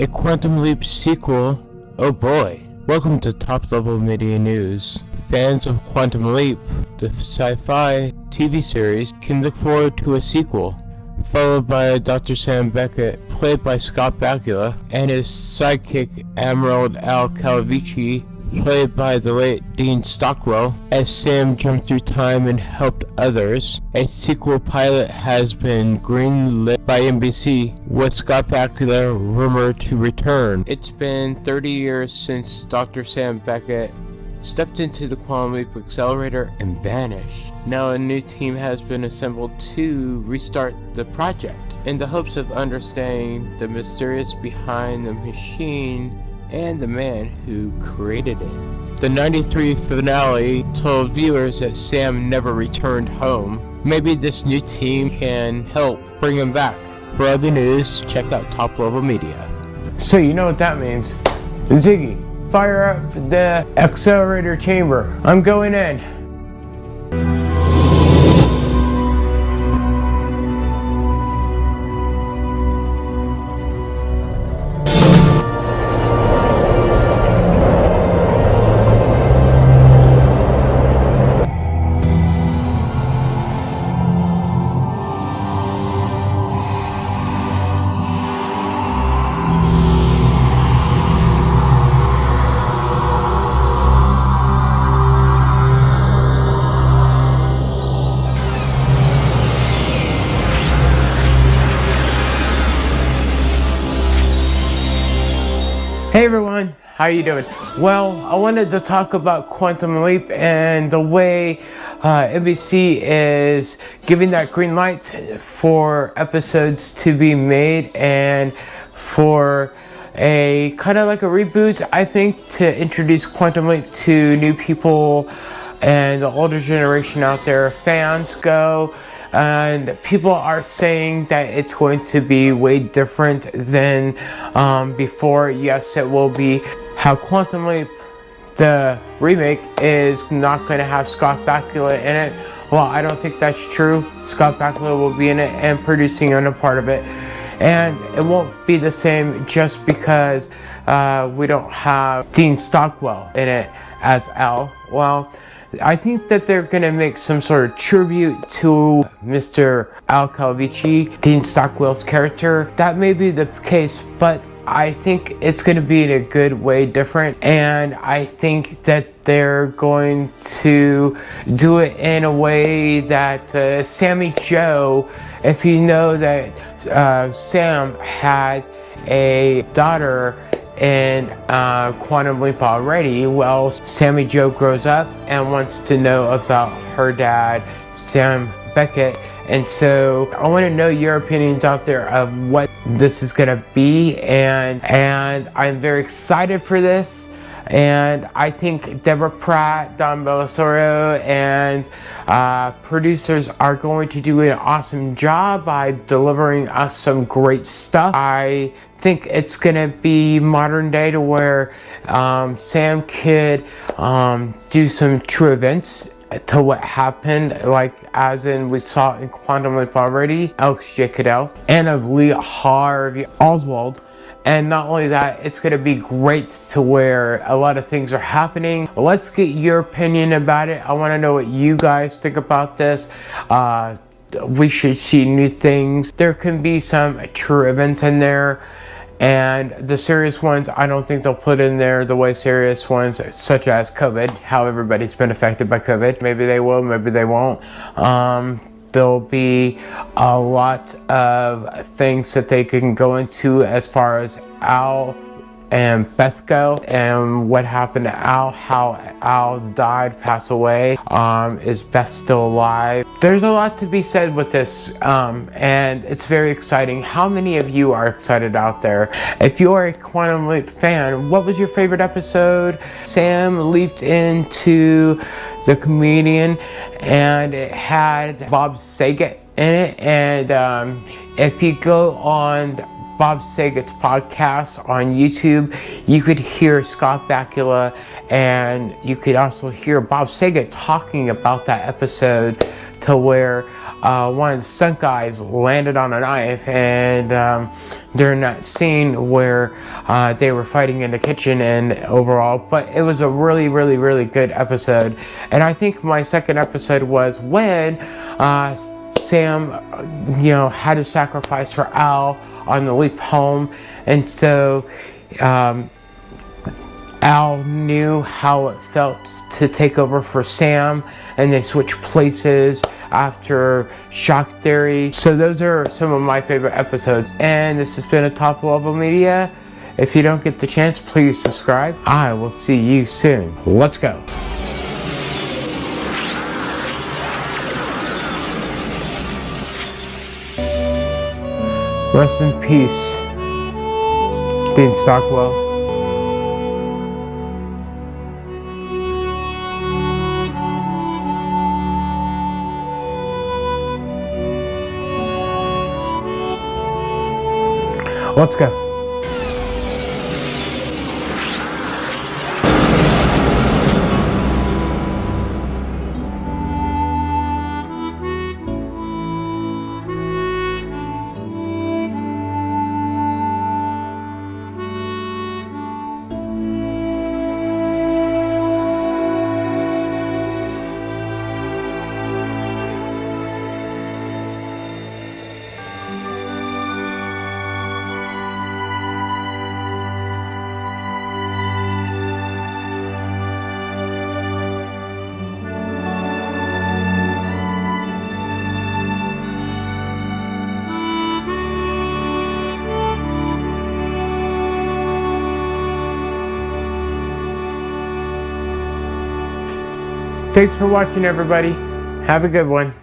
A Quantum Leap sequel? Oh boy. Welcome to Top Level Media News. Fans of Quantum Leap, the sci-fi TV series, can look forward to a sequel, followed by Dr. Sam Beckett, played by Scott Bakula, and his sidekick Admiral Al Calavicci, played by the late Dean Stockwell, as Sam jumped through time and helped others. A sequel pilot has been greenlit by NBC, with Scott Bakula rumored to return. It's been 30 years since Dr. Sam Beckett stepped into the Quantum Leap Accelerator and vanished. Now a new team has been assembled to restart the project in the hopes of understanding the mysterious behind the machine and the man who created it. The 93 finale told viewers that Sam never returned home. Maybe this new team can help bring him back. For other news, check out Top Level Media. So you know what that means. Ziggy, fire up the accelerator chamber. I'm going in. Hey everyone, how are you doing? Well, I wanted to talk about Quantum Leap and the way uh, NBC is giving that green light for episodes to be made and for a kind of like a reboot, I think, to introduce Quantum Leap to new people and the older generation out there. Fans go and people are saying that it's going to be way different than um, before. Yes, it will be. How Quantum Leap, the remake, is not going to have Scott Bakula in it. Well, I don't think that's true. Scott Bakula will be in it and producing on a part of it. And it won't be the same just because uh, we don't have Dean Stockwell in it as Al. Well, I think that they're gonna make some sort of tribute to Mr. Al Calavicci, Dean Stockwell's character. That may be the case, but I think it's gonna be in a good way different. And I think that they're going to do it in a way that uh, Sammy Jo, if you know that uh, Sam had a daughter in uh, Quantum Leap already, well, Sammy Jo grows up and wants to know about her dad, Sam Beckett. And so I want to know your opinions out there of what this is going to be. And, and I'm very excited for this. And I think Deborah Pratt, Don Bellisario, and uh, producers are going to do an awesome job by delivering us some great stuff. I think it's gonna be modern day to where um, Sam could um, do some true events to what happened, like as in we saw in Quantum Leap already, Alex J. Cadell, and of Lee Harvey Oswald. And not only that, it's going to be great to where a lot of things are happening. Let's get your opinion about it. I want to know what you guys think about this. Uh, we should see new things. There can be some true events in there. And the serious ones, I don't think they'll put in there the way serious ones, such as COVID, how everybody's been affected by COVID. Maybe they will, maybe they won't. Um, there'll be a lot of things that they can go into as far as Al and Beth go and what happened to Al, how Al died, passed away. Um, is Beth still alive? There's a lot to be said with this um, and it's very exciting. How many of you are excited out there? If you are a Quantum Leap fan, what was your favorite episode? Sam leaped into the comedian and it had Bob Saget in it and um, if you go on Bob Saget's podcast on YouTube, you could hear Scott Bakula and you could also hear Bob Saget talking about that episode to where uh, one of the stunt guys landed on a knife and um, during that scene where uh, they were fighting in the kitchen and overall but it was a really really really good episode. And I think my second episode was when uh, Sam you know had to sacrifice for Al on the leap home and so um, Al knew how it felt to take over for Sam and they switched places after Shock Theater. So those are some of my favorite episodes and this has been a Top Level Media. If you don't get the chance, please subscribe. I will see you soon. Let's go. Rest in peace, Dean Stockwell. Let's go. Thanks for watching, everybody. Have a good one.